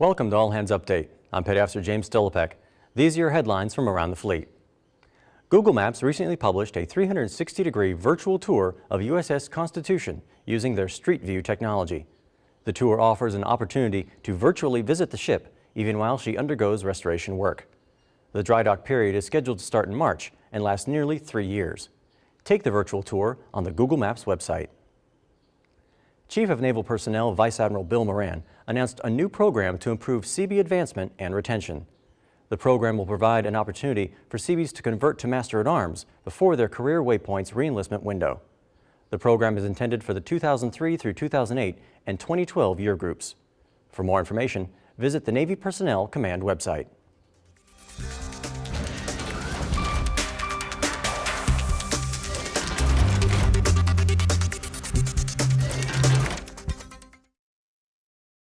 Welcome to All Hands Update. I'm Petty Officer James Stolopek. These are your headlines from around the fleet. Google Maps recently published a 360-degree virtual tour of USS Constitution using their Street View technology. The tour offers an opportunity to virtually visit the ship even while she undergoes restoration work. The dry dock period is scheduled to start in March and last nearly three years. Take the virtual tour on the Google Maps website. Chief of Naval Personnel Vice Admiral Bill Moran announced a new program to improve Seabee advancement and retention. The program will provide an opportunity for Seabees to convert to Master-at-Arms before their career waypoints reenlistment window. The program is intended for the 2003 through 2008 and 2012 year groups. For more information, visit the Navy Personnel Command website.